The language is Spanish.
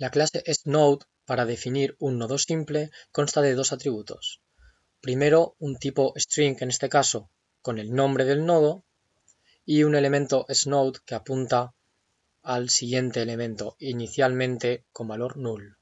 La clase sNode, para definir un nodo simple, consta de dos atributos. Primero, un tipo string en este caso, con el nombre del nodo, y un elemento sNode que apunta al siguiente elemento, inicialmente con valor null.